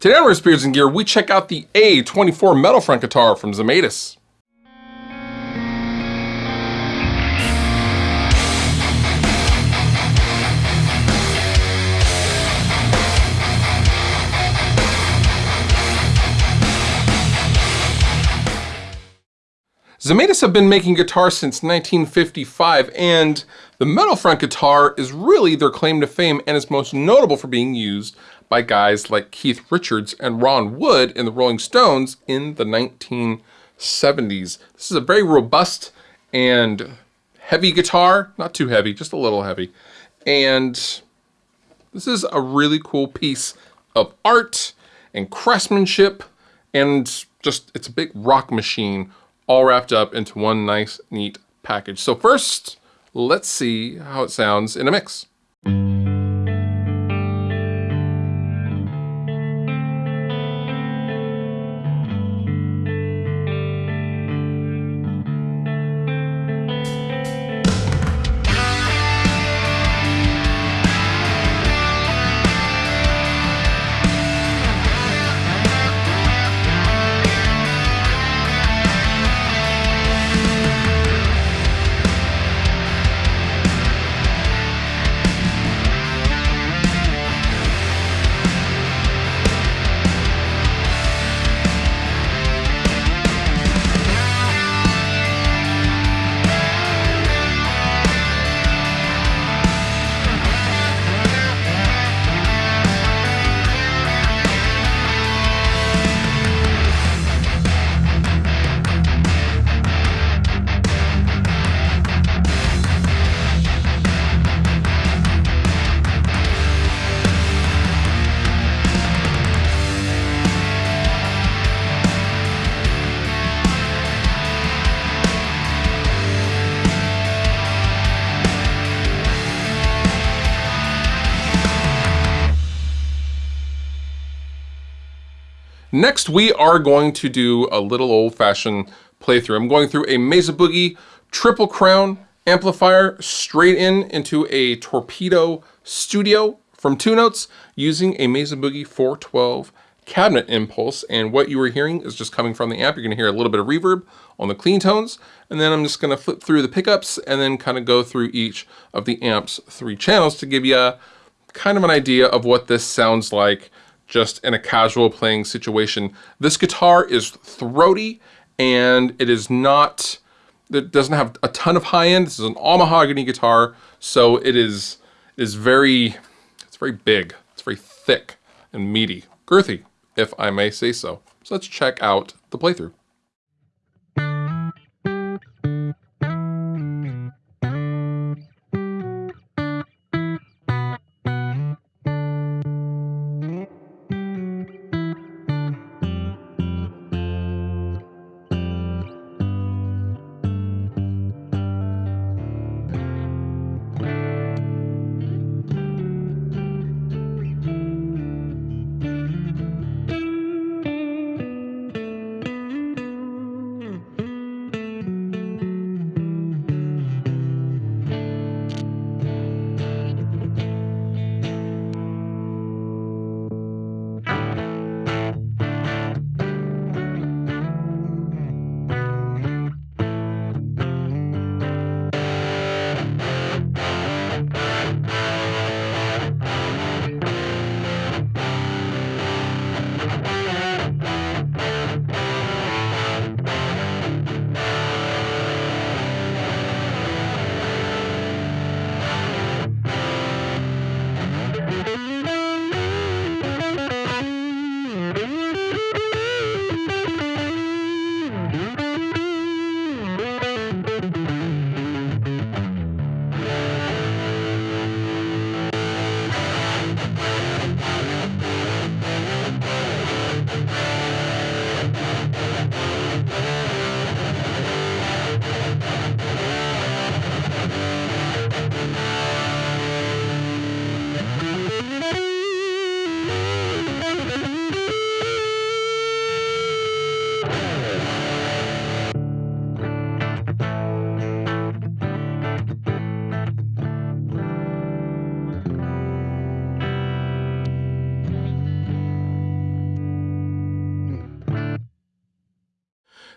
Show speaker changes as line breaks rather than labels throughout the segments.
Today on Riffs Beards and Gear, we check out the A24 metal front guitar from Zemaitis. Zemaitis have been making guitars since 1955, and the metal front guitar is really their claim to fame and is most notable for being used by guys like Keith Richards and Ron Wood in the Rolling Stones in the 1970s. This is a very robust and heavy guitar, not too heavy, just a little heavy. And this is a really cool piece of art and craftsmanship and just, it's a big rock machine all wrapped up into one nice, neat package. So first, let's see how it sounds in a mix. Next, we are going to do a little old-fashioned playthrough. I'm going through a Mesa Boogie Triple Crown amplifier straight in into a Torpedo Studio from Two Notes using a Mesa Boogie 412 cabinet impulse. And what you are hearing is just coming from the amp. You're gonna hear a little bit of reverb on the clean tones. And then I'm just gonna flip through the pickups and then kind of go through each of the amp's three channels to give you a, kind of an idea of what this sounds like just in a casual playing situation. This guitar is throaty and it is not, it doesn't have a ton of high end. This is an all mahogany guitar. So it is, it is very, it's very big. It's very thick and meaty, girthy, if I may say so. So let's check out the playthrough.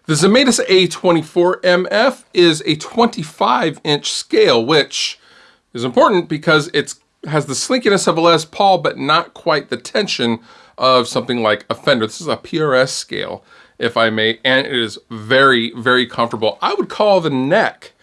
The Zemaitis A24MF is a 25 inch scale, which is important because it has the slinkiness of a Les Paul, but not quite the tension of something like a Fender. This is a PRS scale, if I may, and it is very, very comfortable. I would call the neck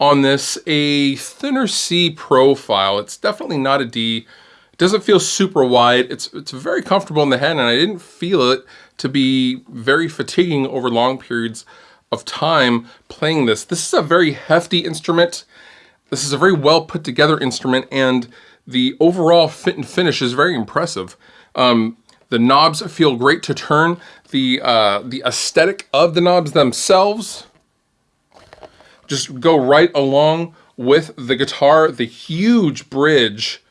on this a thinner C profile. It's definitely not a D. It doesn't feel super wide. It's, it's very comfortable in the hand, and I didn't feel it to be very fatiguing over long periods of time playing this. This is a very hefty instrument. This is a very well put together instrument and the overall fit and finish is very impressive. Um, the knobs feel great to turn. The, uh, the aesthetic of the knobs themselves just go right along with the guitar. The huge bridge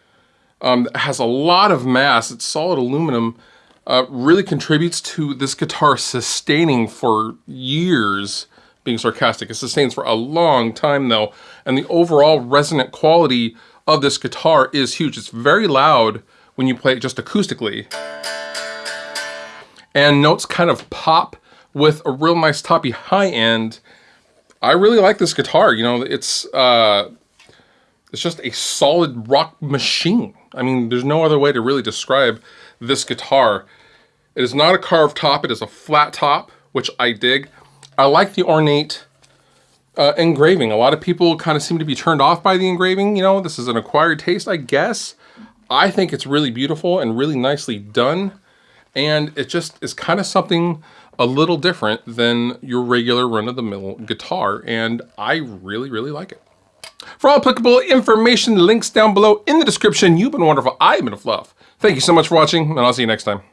um, has a lot of mass. It's solid aluminum uh, really contributes to this guitar sustaining for years, being sarcastic. It sustains for a long time though, and the overall resonant quality of this guitar is huge. It's very loud when you play it just acoustically. And notes kind of pop with a real nice toppy high end. I really like this guitar. You know, it's uh, it's just a solid rock machine. I mean, there's no other way to really describe this guitar. It is not a carved top, it is a flat top, which I dig. I like the ornate uh, engraving. A lot of people kind of seem to be turned off by the engraving. You know, this is an acquired taste, I guess. I think it's really beautiful and really nicely done. And it just is kind of something a little different than your regular run-of-the-mill guitar. And I really, really like it. For all applicable information, links down below in the description. You've been wonderful. I've been a fluff. Thank you so much for watching, and I'll see you next time.